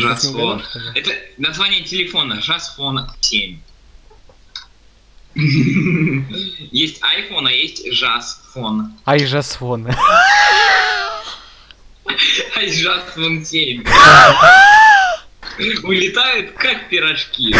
Жасфон. угадал. Это название телефона. Жасфон 7. Есть iPhone, а есть Жасфон. Ай, жасфон. А Жасфон 7. Улетают как пирожки.